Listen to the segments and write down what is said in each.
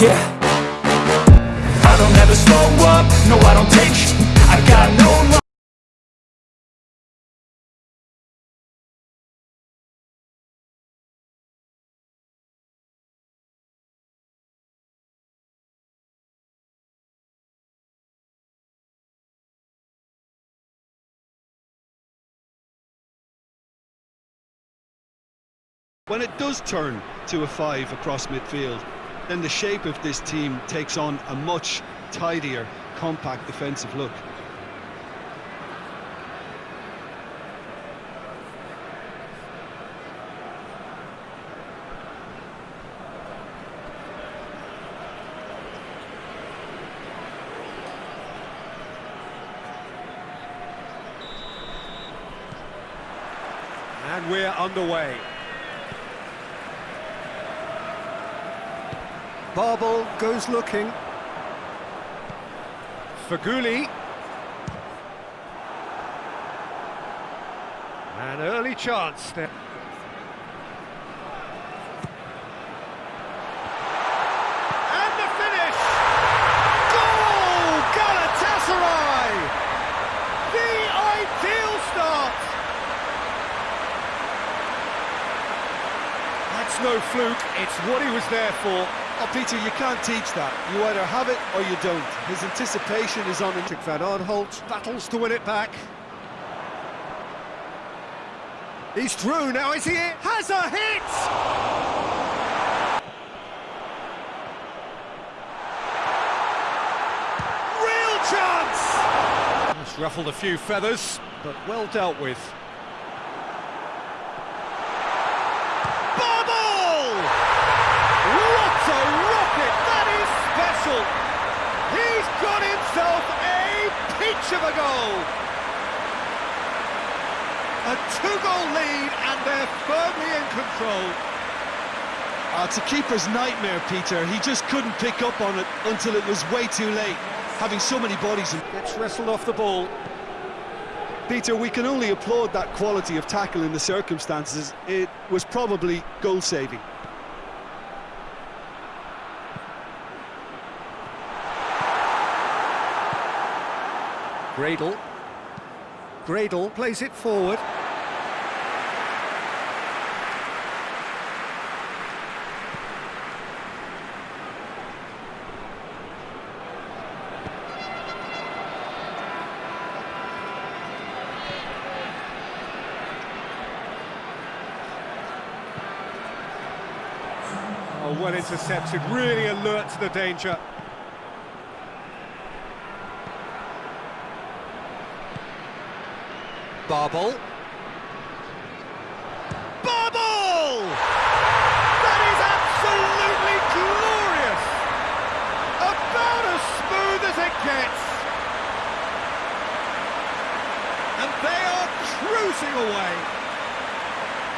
Yeah. I don't ever slow up, no I don't take sh. I got no When it does turn to a five across midfield, then the shape of this team takes on a much tidier, compact defensive look. And we're underway. Babel goes looking. Feghouli. An early chance there. And the finish! Goal! Galatasaray! The ideal start! That's no fluke, it's what he was there for. Oh, Peter, you can't teach that. You either have it or you don't. His anticipation is on... Patrick Van Aanholt battles to win it back. He's through now, is he? Has a hit! Real chance! Just ruffled a few feathers, but well dealt with. Bubble! What a rocket! That is special! He's got himself a of a goal! A two-goal lead, and they're firmly in control. Uh, it's a keeper's nightmare, Peter. He just couldn't pick up on it until it was way too late, having so many bodies. In... Gets wrestled off the ball. Peter, we can only applaud that quality of tackle in the circumstances. It was probably goal-saving. Gradel. Gradel plays it forward. Oh, well intercepted, really alert to the danger. Babel. Babel! That is absolutely glorious! About as smooth as it gets! And they are cruising away.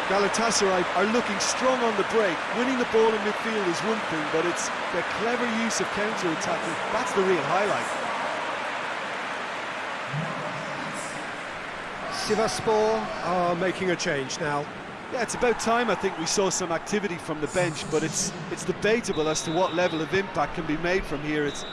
Galatasaray are looking strong on the break. Winning the ball in midfield is one thing, but it's the clever use of counter-attacking. That's the real highlight. Sivaspor are making a change now. Yeah, it's about time I think we saw some activity from the bench, but it's it's debatable as to what level of impact can be made from here. It's